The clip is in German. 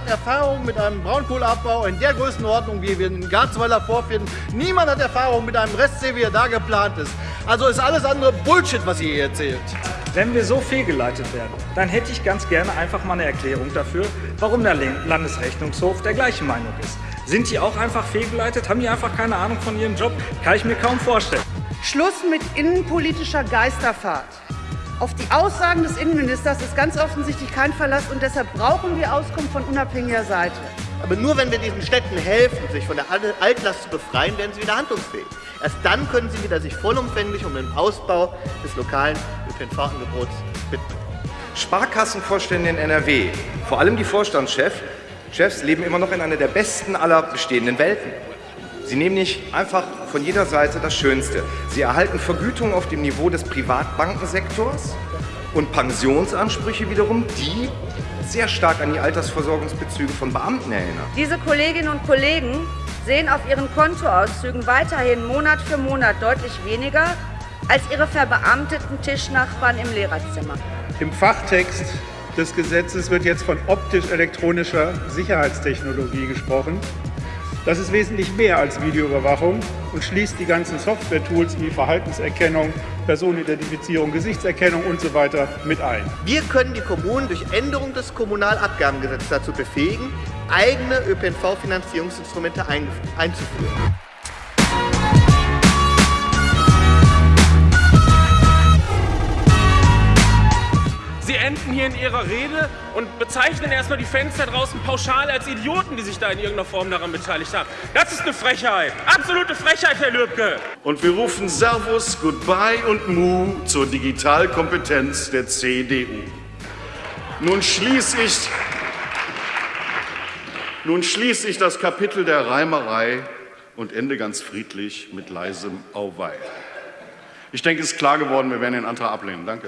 Erfahrung mit einem Braunkohleabbau in der Größenordnung, wie wir in Garzweiler vorfinden. Niemand hat Erfahrung mit einem Restsee, wie er da geplant ist. Also ist alles andere Bullshit, was ihr hier erzählt. Wenn wir so fehlgeleitet werden, dann hätte ich ganz gerne einfach mal eine Erklärung dafür, warum der Landesrechnungshof der gleichen Meinung ist. Sind die auch einfach fehlgeleitet? Haben die einfach keine Ahnung von ihrem Job? Kann ich mir kaum vorstellen. Schluss mit innenpolitischer Geisterfahrt. Auf die Aussagen des Innenministers ist ganz offensichtlich kein Verlass und deshalb brauchen wir Auskunft von unabhängiger Seite. Aber nur wenn wir diesen Städten helfen, sich von der Altlast zu befreien, werden sie wieder handlungsfähig. Erst dann können sie wieder sich vollumfänglich um den Ausbau des lokalen ÖPNV-Angebots widmen. Sparkassenvorstände in NRW, vor allem die Vorstandschefs, Chefs leben immer noch in einer der besten aller bestehenden Welten. Sie nehmen nicht einfach von jeder Seite das Schönste. Sie erhalten Vergütung auf dem Niveau des Privatbankensektors und Pensionsansprüche wiederum, die sehr stark an die Altersversorgungsbezüge von Beamten erinnern. Diese Kolleginnen und Kollegen sehen auf ihren Kontoauszügen weiterhin Monat für Monat deutlich weniger als ihre verbeamteten Tischnachbarn im Lehrerzimmer. Im Fachtext des Gesetzes wird jetzt von optisch-elektronischer Sicherheitstechnologie gesprochen. Das ist wesentlich mehr als Videoüberwachung und schließt die ganzen Software-Tools wie Verhaltenserkennung, Personenidentifizierung, Gesichtserkennung und so weiter mit ein. Wir können die Kommunen durch Änderung des Kommunalabgabengesetzes dazu befähigen, eigene ÖPNV-Finanzierungsinstrumente einzuführen. Sie enden hier in Ihrer Rede und bezeichnen erstmal die Fenster draußen pauschal als Idioten, die sich da in irgendeiner Form daran beteiligt haben. Das ist eine Frechheit. Absolute Frechheit, Herr Lübcke. Und wir rufen Servus, Goodbye und Mu zur Digitalkompetenz der CDU. Nun schließe ich, nun schließe ich das Kapitel der Reimerei und ende ganz friedlich mit leisem Auweih. Ich denke, es ist klar geworden, wir werden den Antrag ablehnen. Danke.